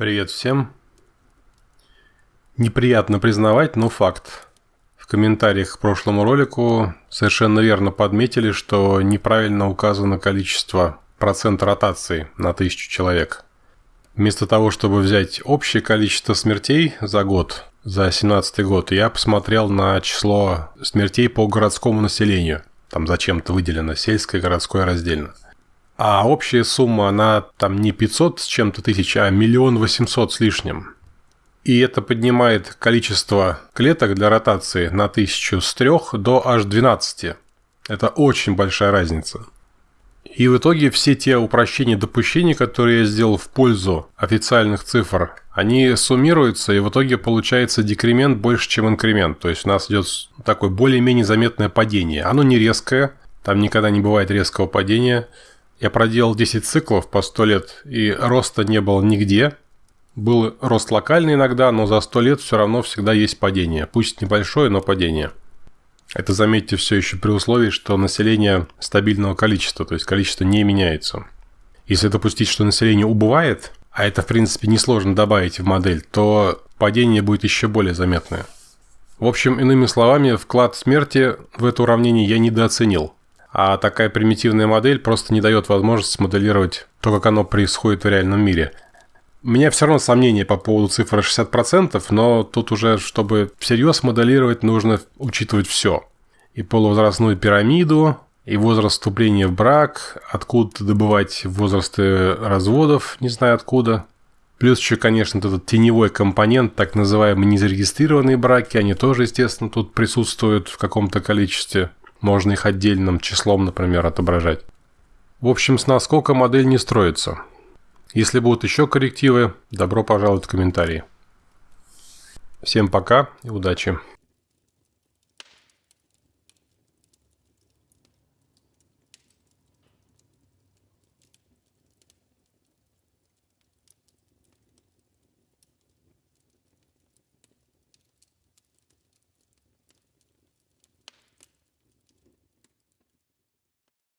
Привет всем. Неприятно признавать, но факт. В комментариях к прошлому ролику совершенно верно подметили, что неправильно указано количество процент ротации на тысячу человек. Вместо того, чтобы взять общее количество смертей за год, за 2017 год, я посмотрел на число смертей по городскому населению. Там зачем-то выделено сельское, городское раздельно. А общая сумма, она там не 500 с чем-то тысяч, а миллион восемьсот с лишним. И это поднимает количество клеток для ротации на тысячу с 3 до аж 12. Это очень большая разница. И в итоге все те упрощения допущений, которые я сделал в пользу официальных цифр, они суммируются, и в итоге получается декремент больше, чем инкремент. То есть у нас идет такое более-менее заметное падение. Оно не резкое, там никогда не бывает резкого падения – я проделал 10 циклов по 100 лет, и роста не было нигде. Был рост локальный иногда, но за 100 лет все равно всегда есть падение. Пусть небольшое, но падение. Это, заметьте, все еще при условии, что население стабильного количества, то есть количество не меняется. Если допустить, что население убывает, а это, в принципе, несложно добавить в модель, то падение будет еще более заметное. В общем, иными словами, вклад смерти в это уравнение я недооценил – а такая примитивная модель просто не дает возможности смоделировать то, как оно происходит в реальном мире. У меня все равно сомнения по поводу цифры 60%, но тут уже, чтобы всерьез моделировать, нужно учитывать все. И полувозрастную пирамиду, и возраст вступления в брак, откуда добывать возрасты разводов, не знаю откуда. Плюс еще, конечно, этот теневой компонент, так называемые незарегистрированные браки, они тоже, естественно, тут присутствуют в каком-то количестве. Можно их отдельным числом, например, отображать. В общем, с наскока модель не строится. Если будут еще коррективы, добро пожаловать в комментарии. Всем пока и удачи!